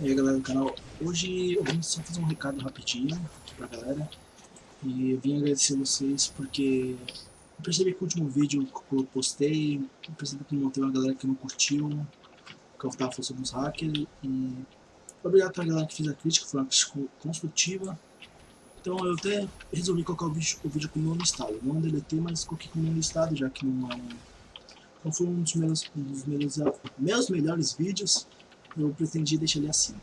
E aí galera do canal, hoje eu vim só fazer um recado rapidinho aqui pra galera. E eu vim agradecer vocês porque eu percebi que o último vídeo que eu postei Eu percebi que não teve uma galera que não curtiu Que eu tava falando sobre os hackers. E obrigado pra galera que fez a crítica, foi uma crítica construtiva. Então eu até resolvi colocar o vídeo, o vídeo com o meu listado. Não deletei, mas coloquei com o meu listado já que não é um... Não foi um dos meus, um dos meus, meus melhores vídeos eu pretendi deixar ele assim.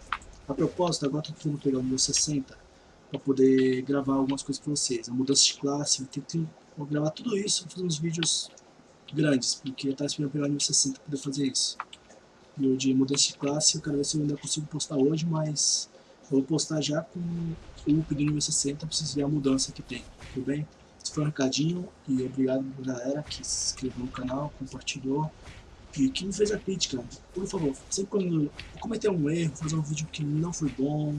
A propósito, agora estou tentando pegar o meu 60 para poder gravar algumas coisas para vocês. A mudança de classe, eu tento gravar tudo isso, fazer uns vídeos grandes, porque eu estava esperando pegar o meu 60 para poder fazer isso. E o de mudança de classe, eu quero ver se eu ainda consigo postar hoje, mas eu vou postar já com o pedindo meu 60, preciso ver a mudança que tem, tudo bem? Esse foi um recadinho e obrigado galera que se inscreveu no canal, compartilhou que, que me fez a crítica, por favor, sempre quando eu cometer um erro, fazer um vídeo que não foi bom,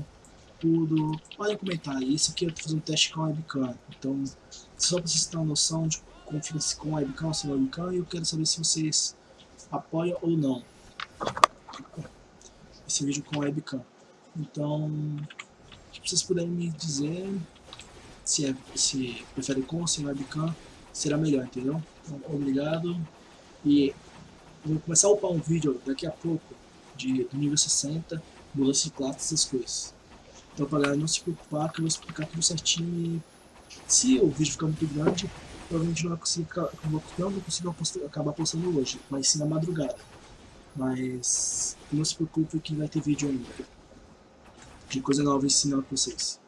tudo, podem comentar. Esse aqui eu tô fazendo um teste com a webcam, então só pra vocês terem uma noção de como fica com a webcam ou sem webcam, e eu quero saber se vocês apoiam ou não esse vídeo com a webcam. Então, se vocês puderem me dizer se, é, se prefere com ou sem webcam, será melhor, entendeu? Então, obrigado. E Vou começar a upar um vídeo daqui a pouco de, do nível 60, mudança de classe, essas coisas. Então pra galera não se preocupar que eu vou explicar tudo certinho e se o vídeo ficar muito grande, provavelmente não, vai conseguir, não vou conseguir acabar postando hoje, mas sim na madrugada. Mas não se preocupe que vai ter vídeo ainda. De coisa nova ensinando pra vocês.